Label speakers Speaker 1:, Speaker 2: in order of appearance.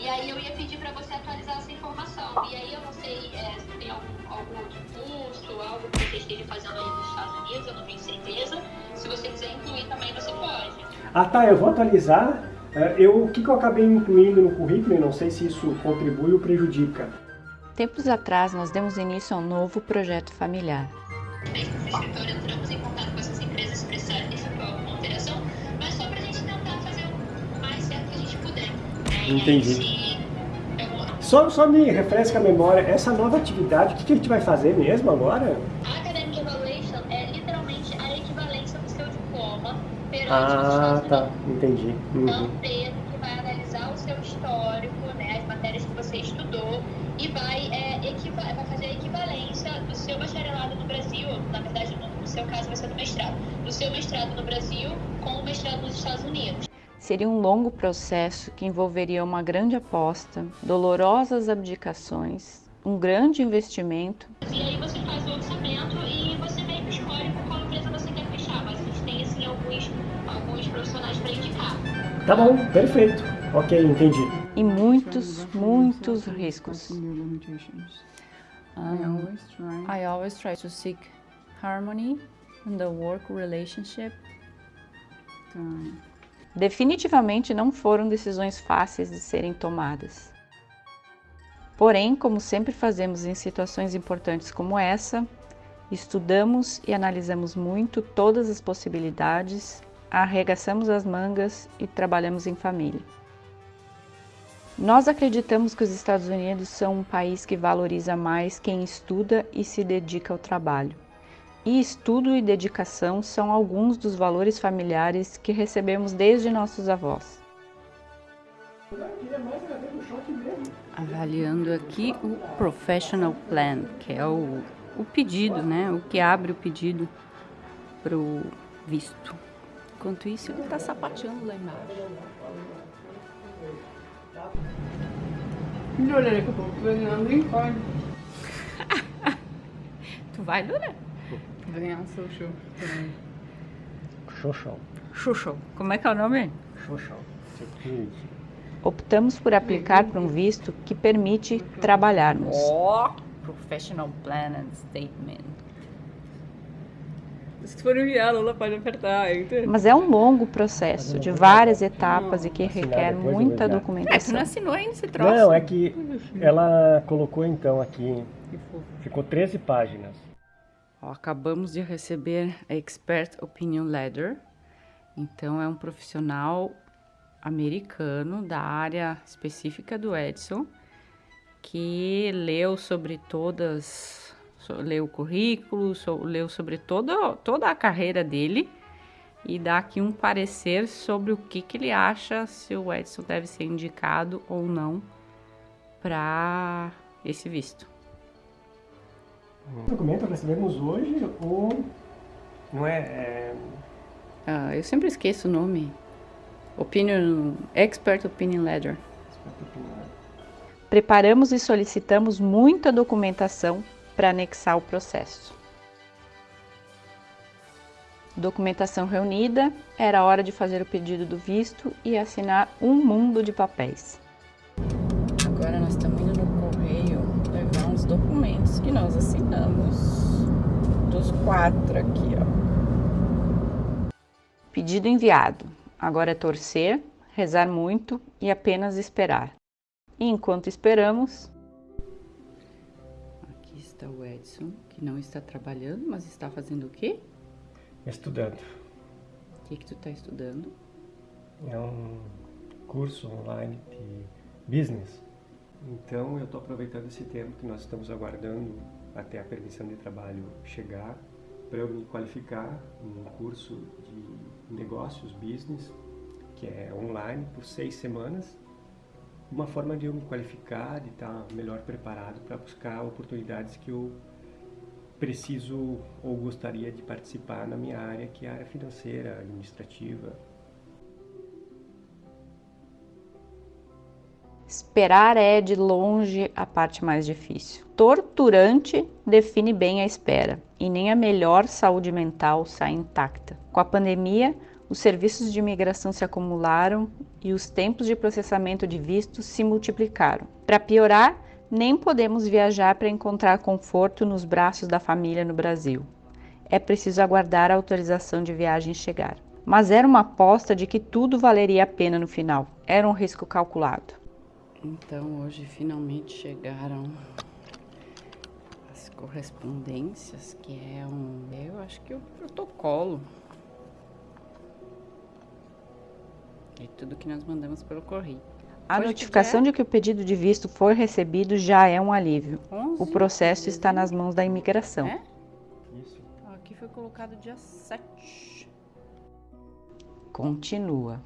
Speaker 1: E aí eu ia pedir para você atualizar essa informação. E aí eu não sei é, se tem algum, algum outro curso, algo que você esteja fazendo aí nos Estados Unidos, eu não tenho certeza. Se você quiser incluir também, você pode.
Speaker 2: Ah tá, eu vou atualizar. É, eu, o que, que eu acabei incluindo no currículo e não sei se isso contribui ou prejudica.
Speaker 3: Tempos atrás, nós demos início a um novo projeto familiar.
Speaker 1: Desde que o escritório entramos em contato com essas empresas para alteração, mas só para a gente tentar fazer o mais certo que a gente puder.
Speaker 2: Entendi. Só, só me refresca a memória, essa nova atividade, o que, que a gente vai fazer mesmo agora?
Speaker 1: A Academic Evaluation é literalmente a equivalência do seu diploma perante
Speaker 2: Ah, tá, entendi.
Speaker 1: É
Speaker 2: Uhum.
Speaker 1: um que vai analisar o seu histórico, né, as matérias que você estudou e vai, é, equiva- vai fazer a equivalência do seu bacharelado no Brasil, na verdade no, no seu caso vai ser do mestrado, do seu mestrado no Brasil com o mestrado nos Estados Unidos.
Speaker 3: Seria um longo processo que envolveria uma grande aposta, dolorosas abdicações, um grande investimento
Speaker 1: E aí você faz o orçamento e você meio que escolhe com qual empresa você quer fechar, mas a gente tem assim alguns, alguns profissionais para indicar.
Speaker 2: Tá bom, perfeito. Ok, entendi.
Speaker 3: e muitos, muitos riscos.
Speaker 4: I always try.
Speaker 5: I always try to seek harmony in the work relationship.
Speaker 3: Definitivamente não foram decisões fáceis de serem tomadas. Porém, como sempre fazemos em situações importantes como essa, estudamos e analisamos muito todas as possibilidades, arregaçamos as mangas e trabalhamos em família. Nós acreditamos que os Estados Unidos são um país que valoriza mais quem estuda e se dedica ao trabalho. E estudo e dedicação são alguns dos valores familiares que recebemos desde nossos avós.
Speaker 4: Avaliando aqui o professional plan, que é o, o pedido, né? O que abre o pedido pro visto. Enquanto isso, ele tá sapateando lá embaixo.
Speaker 6: Olha, que eu tô ganhando em.
Speaker 4: Tu vai, Luna?
Speaker 6: Ganhar um social também.
Speaker 2: Xoxão.
Speaker 4: Xuxo. Como é que é o nome?
Speaker 2: Xoxão.
Speaker 3: Optamos por aplicar para um visto que permite trabalharmos.
Speaker 4: Ó, professional plan and statement.
Speaker 6: Se for enviar, a Lula pode apertar. Enter.
Speaker 3: Mas é um longo processo de várias etapas e que
Speaker 2: Assinar
Speaker 3: requer muita
Speaker 2: enviar.
Speaker 4: É, tu
Speaker 3: documentação.
Speaker 4: não assinou ainda esse troço?
Speaker 2: Não, é que ela colocou então aqui, ficou 13 páginas.
Speaker 4: Ó, acabamos de receber a Expert Opinion Letter. Então, é um profissional americano da área específica do Edson que leu sobre todas, leu o currículo, leu sobre toda, toda a carreira dele e dá aqui um parecer sobre o que, que ele acha se o Edson deve ser indicado ou não para esse visto.
Speaker 2: O documento recebemos hoje o... Não é... é
Speaker 4: Ah, eu sempre esqueço o nome. Opinion, Expert Opinion Letter.
Speaker 3: Preparamos e solicitamos muita documentação para anexar o processo. Documentação reunida, era hora de fazer o pedido do visto e assinar um mundo de papéis.
Speaker 5: Agora nós estamos indo no correio levar uns que nós assinamos. Dos quatro aqui, ó.
Speaker 3: Pedido enviado. Agora é torcer, rezar muito e apenas esperar. E enquanto esperamos,
Speaker 4: Aqui está o Edson, que não está trabalhando, mas está fazendo o quê?
Speaker 2: estudando.
Speaker 4: O que, que tu está estudando?
Speaker 2: É um curso online de business. Então eu estou aproveitando esse tempo que nós estamos aguardando até a permissão de trabalho chegar para eu me qualificar num curso de negócios, business, que é online por seis semanas. Uma forma de eu me qualificar, de estar melhor preparado para buscar oportunidades que eu preciso ou gostaria de participar na minha área, que é a área financeira, administrativa,
Speaker 3: esperar é de longe a parte mais difícil. Torturante define bem a espera e nem a melhor saúde mental sai intacta. Com a pandemia, os serviços de imigração se acumularam e os tempos de processamento de vistos se multiplicaram. Para piorar, nem podemos viajar para encontrar conforto nos braços da família no Brasil. É preciso aguardar a autorização de viagem chegar. Mas era uma aposta de que tudo valeria a pena no final. Era um risco calculado.
Speaker 4: Então hoje finalmente chegaram as correspondências, que é um, eu acho que é o protocolo. É tudo que nós mandamos pelo correio.
Speaker 3: A
Speaker 4: Hoje
Speaker 3: notificação
Speaker 4: que
Speaker 3: de que o pedido de visto foi recebido já é um alívio.
Speaker 4: dia? 11
Speaker 3: O processo está nas mãos da imigração.
Speaker 4: É?
Speaker 2: Isso.
Speaker 4: Aqui foi colocado dia 7.
Speaker 3: Continua.